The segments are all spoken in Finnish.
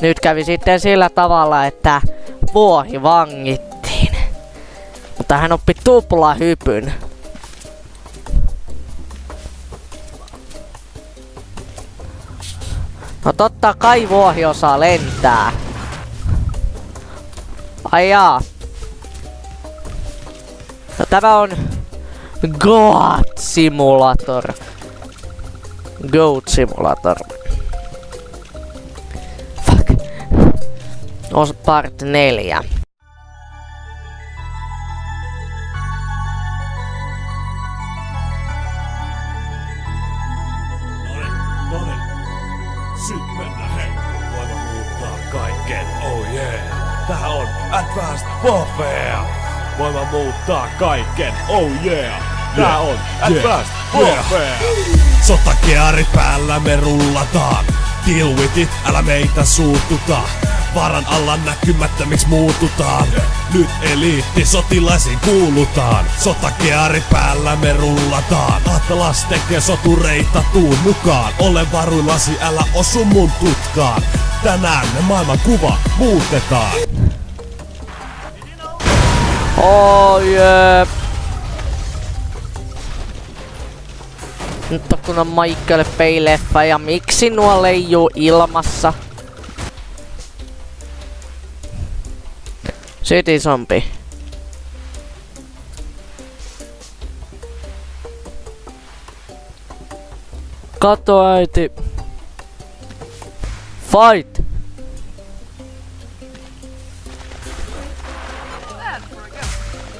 nyt kävi sitten sillä tavalla, että vuohi vangittiin. Mutta hän oppi tupla hypyn. No totta kai vuohi osaa lentää. Ai jaa. No tämä on Goat Simulator. Goat Simulator. Os part 4. Noniin, noniin. Sit mennään, hei. Voimme muuttaa kaiken, oh yeah. Tää on Advanced Warfare. Voimme muuttaa kaiken, oh yeah. Tää on Advanced Warfare. Sotakeari päällä me rullataan. Deal with it, älä meitä suututa. Varan alla näkymättömiksi muututaan. Nyt eliitti sotilaisiin kuulutaan. Sotakeari päällä me rullataan. Atlas tekee sotureita tuun mukaan. Ole varuillasi, älä osu mun tutkaan. Tänään me maailman kuva muutetaan. Oh jee. Nyt on kun on Michael Bay-leffa ja miksi nuo leijuu ilmassa? City Zombie. Kato äiti. Fight!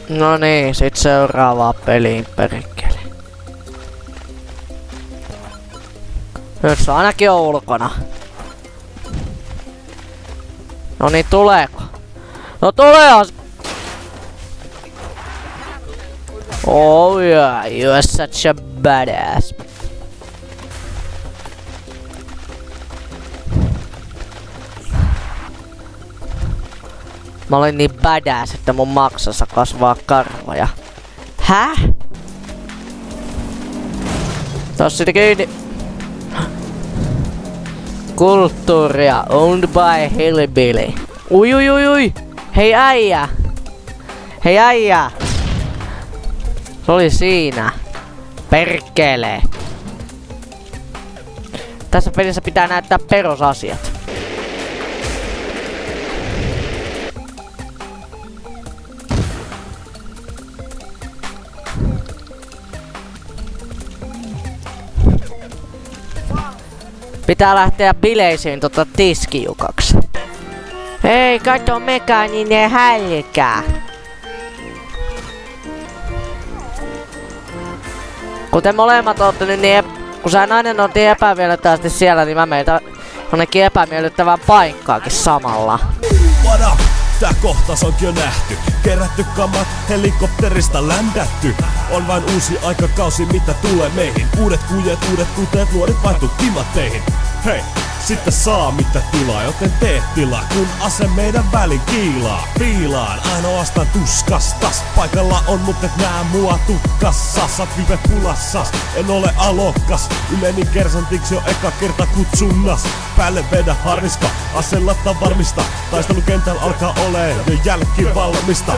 No niin, sit seuraavaa peliin perkele. Nyt se ainakin on ulkona. No niin, tuleeko? No tuleehan! se- Oh yeah, you're such a badass. Mä olin niin badass, että mun maksassa kasvaa karvoja. Häh? Tossa sitä kiinni. Kulttuuria owned by Hillbilly. Ui ui ui ui. Hei äijä. Hei äijä. Se oli siinä. Perkele. Tässä pelissä pitää näyttää perusasiat. Pitää lähteä bileisiin tota tiskijukaksi. Hei, kato mekaaninen hälkä. Kuten molemmat olette niin, ep- kun sä nainen on niin epämiellyttävästi siellä, niin mä meitä jonnekin epämiellyttävään paikkaakin samalla. Tää kohtaus onkin jo nähty. Kerätty kamat, helikopterista ländätty. On vain uusi aikakausi, mitä tulee meihin. Uudet kujet, uudet kuteet, nuoret vaihtuu timatteihin. Hei, sitten saa mitä tilaa, joten tee tilaa, kun ase meidän välin kiilaa. Piilaan ainoastaan tuskastas. Paikalla on, mutta et nää mua tutkassa. Sä kyvet pulassas, en ole alokas. Yleni kersantiksi jo eka kerta kutsunnas. Päälle vedä harniska, asella varmista. Taistelukentällä alkaa olee jo jälki valmista.